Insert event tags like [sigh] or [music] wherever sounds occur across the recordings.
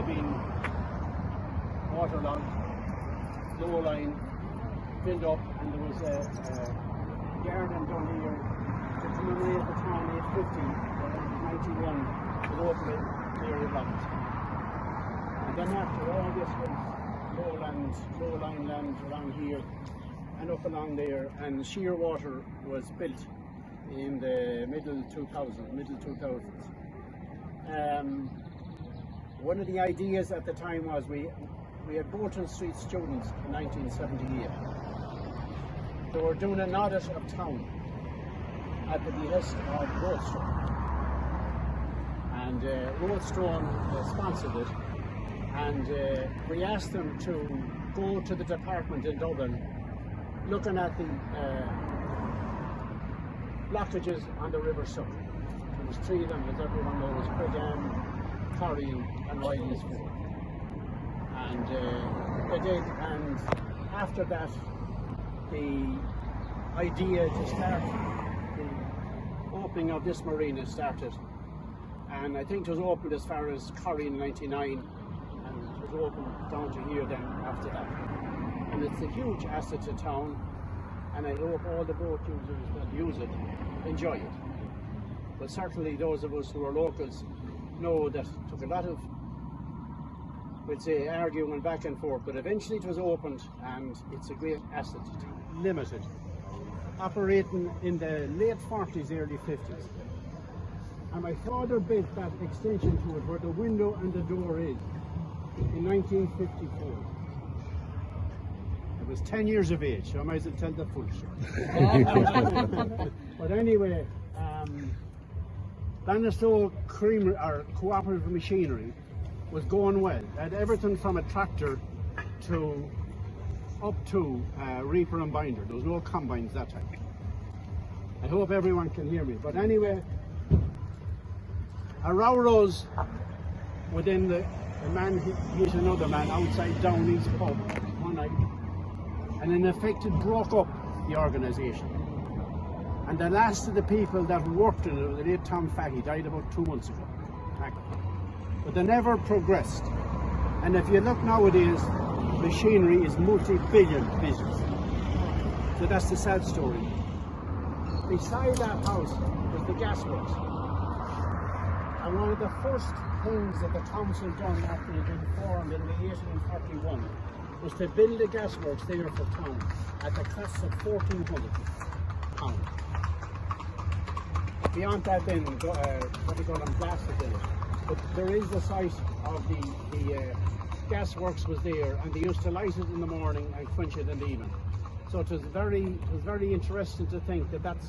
have been waterlogged, low line, filled up, and there was a, a garden down here to commemorate the town 850, uh, 91, was opened near Irland. And then after all this was lowland, low line land around here and up along there, and Shearwater was built in the middle 2000s, middle 2000s. Um, one of the ideas at the time was we we had Bolton Street students in 1978. They were doing an audit of town at the behest of Roadstone. And uh, Roadstone uh, sponsored it. And uh, we asked them to go to the department in Dublin looking at the uh, blockages on the River Suck. There was three of them, as everyone knows, Creggan, Corrie and Riley's Ford. And uh, did, and after that, the idea to start the opening of this marina started. And I think it was opened as far as Corrie in 99, and it was opened down to here then after that. And it's a huge asset to town, and I hope all the boat users that use it enjoy it. But certainly those of us who are locals know that it took a lot of, we'd say, arguing and back and forth, but eventually it was opened and it's a great asset. Limited. Operating in the late 40s, early 50s. And my father built that extension to it where the window and the door is in 1954. I was 10 years of age, so I might as well tell the full story. [laughs] but anyway, Bannistow Creamery, or Cooperative Machinery, was going well. It had everything from a tractor to up to uh, reaper and binder. There was no combines that time. I hope everyone can hear me. But anyway, a row rose within the, man hit another man outside Downey's pub one night and in effect it broke up the organisation. And the last of the people that worked in it, the late Tom Fahy, died about two months ago. But they never progressed. And if you look nowadays, machinery is multi-billion business. So that's the sad story. Beside that house was the gasworks. And one of the first things that the council done after it had been formed in the 1841 was to build a gasworks there for town at the cost of 1400 pounds. Beyond that then, uh, what they call them, blasted in it. But there is the site of the, the uh, gasworks was there and they used to light it in the morning and quench it in the evening. So it was very, it was very interesting to think that that's,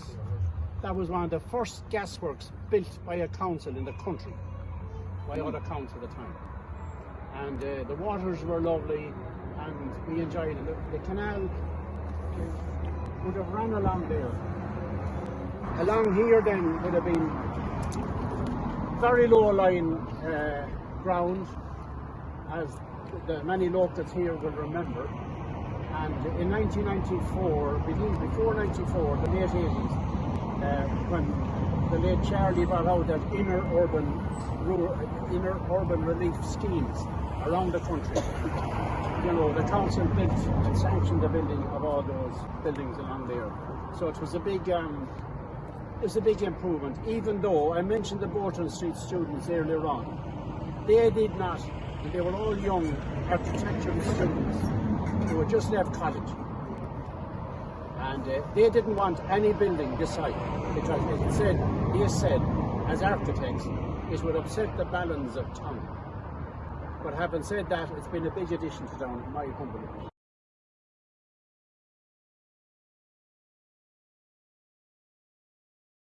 that was one of the first gasworks built by a council in the country, by other council at the time. And uh, the waters were lovely and we enjoyed it. The, the canal would have run along there. Along here then would have been very low lying uh, ground, as the many locals here will remember. And in 1994, begin- before 94, the late 80s, uh, when the late Charlie brought out that inner urban, inner urban relief schemes around the country. You know, the council built and sanctioned the building of all those buildings along there. So it was a big, um, was a big improvement. Even though I mentioned the Bolton Street students earlier on, they did not, they were all young architectural students who had just left college. And uh, they didn't want any building this side because it said, they said, as architects, it would upset the balance of town. But having said that, it's been a big addition to town, in my humble opinion.